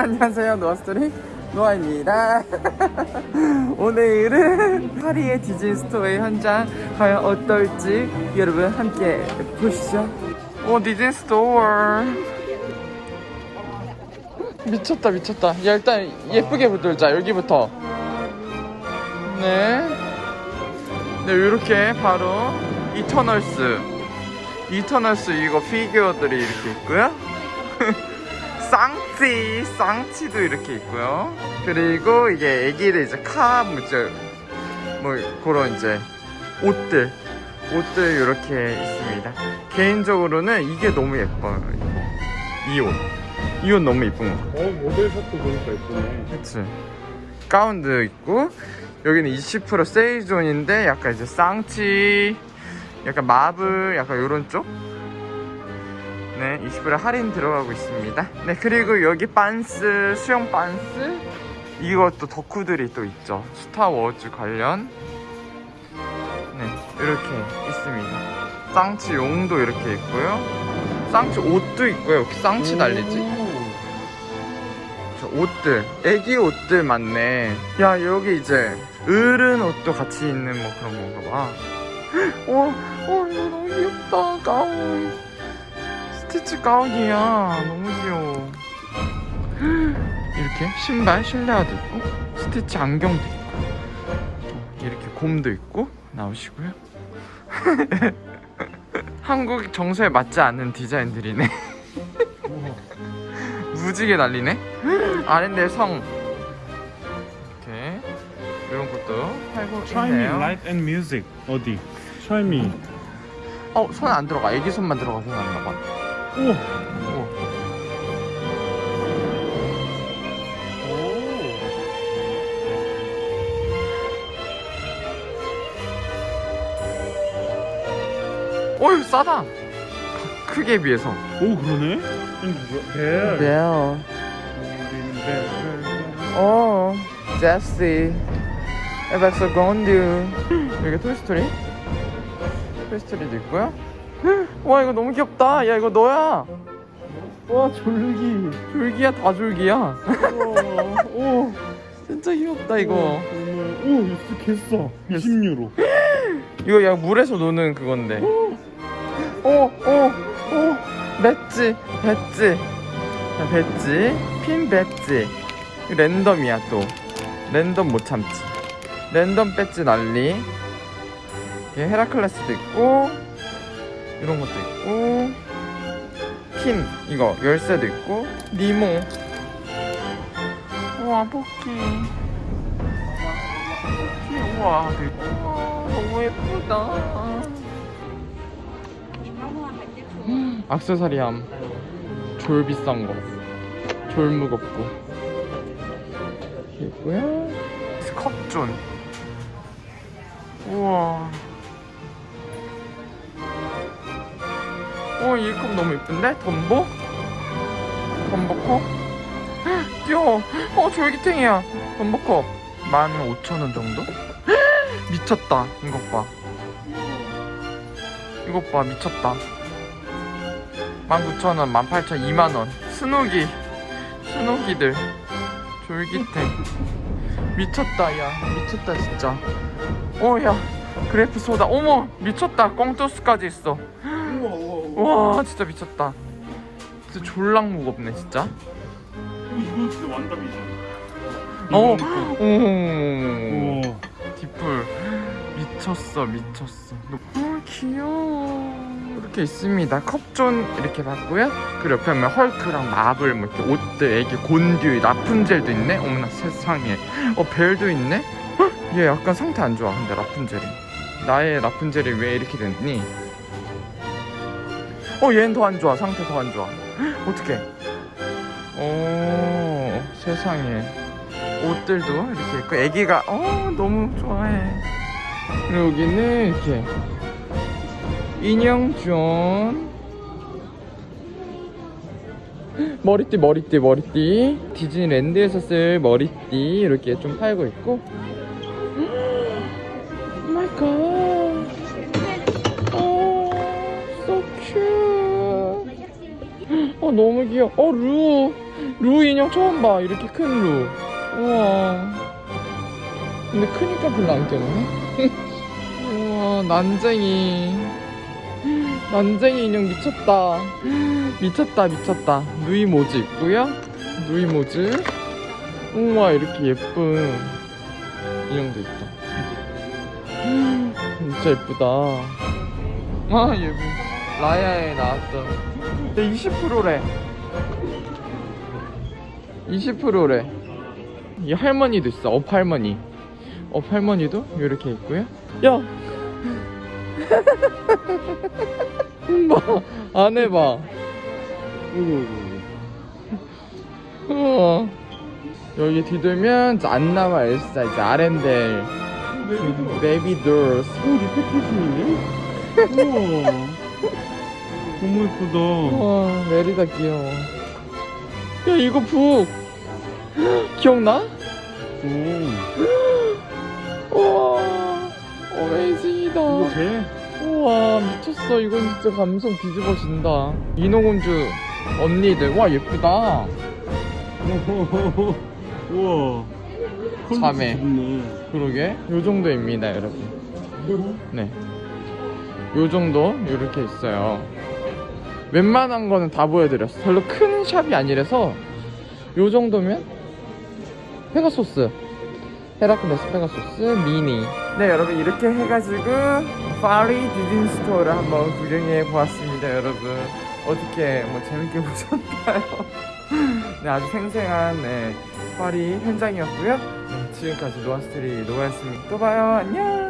안녕하세요. 노아스토리 노아입니다. 오늘은 파리의 디즈니 스토어의 현장 과연 어떨지 여러분 함께 보시죠. 오 디즈니 스토어. 미쳤다 미쳤다. 야 일단 예쁘게 붙들자. 여기부터. 네. 네 이렇게 바로 이터널스. 이터널스 이거 피규어들이 이렇게 있고요 쌍치 쌍치도 이렇게 있고요. 그리고 이게 애기들 이제 카 뭐죠 뭐 그런 이제 옷들 옷들 이렇게 있습니다. 개인적으로는 이게 너무 예뻐요 이옷. 이 옷 너무 예쁜 거어 모델샷도 보니까 예쁘네. 그치. 가운도 있고 여기는 20% 세일존인데 약간 이제 쌍치 약간 마블 약간 요런 쪽 네, 20% 할인 들어가고 있습니다. 네 그리고 여기 빤스 수영 빤스. 이것도 덕후들이 또 있죠. 스타워즈 관련. 네 이렇게 있습니다. 쌍치 용도 이렇게 있고요. 쌍치 옷도 있고요. 여기 쌍치 달리지? 저 옷들 애기 옷들 많네. 야 여기 이제 어른 옷도 같이 있는 뭐 그런 건가 봐. 와, 와 이거 너무 귀엽다. 가운 스티치 가운이야. 너무 귀여워. 이렇게 신발 실내화도 있고 스티치 안경도 있고 어, 이렇게 곰도 있고 나오시고요. 한국 정서에 맞지 않는 디자인들이네. 무지개 날리네. 아랜데 성. 이렇게 이런 것도 팔고 있네요. light and music. 어디? Try me. 어손 안 들어가. 애기 손만 들어가서 나나 봐 오! 어휴 싸다. 크기에 비해서. 오 그러네? 벨. 벨. 어 제시 에백서 건듀 여기 토이스토리? 토이스토리도 있고요 와 이거 너무 귀엽다. 야 이거 너야. 와 졸기. 졸기야 다 졸기야. 오 진짜 귀엽다 이거. 정말. 오 이거 개싸 20유로. 이거 야 물에서 노는 그건데. 오오오 배지 배지. 자, 배지. 핀 배지. 이거 랜덤이야 또. 랜덤 못 참지. 랜덤 배지 난리. 이게 헤라클레스도 있고 이런 것도 있고 핀 이거 열쇠도 있고 니모. 우와 포키 우와 너무 예쁘다. 악세사리함. 졸 비싼 거졸 무겁고. 이렇게 있고요 컵존. 우와 오, 이컵 너무 예쁜데? 덤보? 덤보컵? 헉, 귀여워. 어, 졸기탱이야. 덤보컵. 15,000원 정도? 헉, 미쳤다. 이것 봐. 이것 봐, 미쳤다. 19,000원, 18,000원, 2만원. 스누기. 스누기들. 졸기탱. 미쳤다, 야. 미쳤다, 진짜. 어, 야. 그래프 소다. 어머, 미쳤다. 꽁토스까지 있어. 와. 진짜 미쳤다. 진짜 졸랑 무겁네 진짜. 이거 진짜 완답이잖아 어 오. 뒷불 미쳤어 미쳤어. 어 귀여워. 이렇게 있습니다. 컵존 이렇게 봤고요. 그리고 옆에 보면 헐크랑 마블 뭐 이렇게 옷들 애기 곤듀 라푼젤도 있네? 어머나 세상에. 어 벨도 있네? 헉, 얘 약간 상태 안 좋아 근데 라푼젤이. 나의 라푼젤이 왜 이렇게 됐니 어 얘는 더 안 좋아. 상태 더 안 좋아. 헉, 어떡해. 오 세상에. 옷들도 이렇게 있고 애기가 어 너무 좋아해. 여기는 이렇게 인형존 머리띠 머리띠 머리띠. 디즈니랜드에서 쓸 머리띠. 이렇게 좀 팔고 있고 너무 귀여워. 어 루! 루 인형 처음 봐. 이렇게 큰 루. 우와. 근데 크니까 별로 안 귀엽네. 우와 난쟁이. 난쟁이 인형 미쳤다. 미쳤다 미쳤다. 누이 모즈 있고요 누이 모즈 우와 이렇게 예쁜 인형도 있다. 진짜 예쁘다. 아 예쁜 라야에 나왔던 20%래. 20%래. 이 할머니도 있어 업 할머니. 업 할머니도 이렇게 있고요. 야! 봐 안에 봐. 어이구 우와 여기 뒤돌면 이제 안나와 엘사. 이제 아렌델. 어이구 baby dolls 오 repackage인데? 우와 너무 예쁘다. 우와 메리다 귀여워. 야 이거 book! 기억나? 오. 우와 amazing이다. 이거 돼? 우와 미쳤어. 이건 진짜 감성 뒤집어진다. 인어공주 언니들. 와 예쁘다. 우와. 자매. 그러게. 요 정도입니다 여러분. 네. 요 정도? 이렇게 있어요. 웬만한 거는 다 보여드렸어. 별로 큰 샵이 아니라서 요 정도면 페가소스. 헤라클레스 페가소스 미니. 네 여러분 이렇게 해가지고 파리 디즈니 스토어를 한번 구경해 보았습니다 여러분. 어떻게 뭐 재밌게 보셨나요? 네 아주 생생한 네, 파리 현장이었고요. 네, 지금까지 노아스트리 노아였습니다. 또 봐요 안녕.